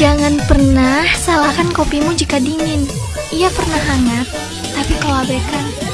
Jangan pernah salahkan kopimu jika dingin. Ia pernah hangat, tapi kau abaikan.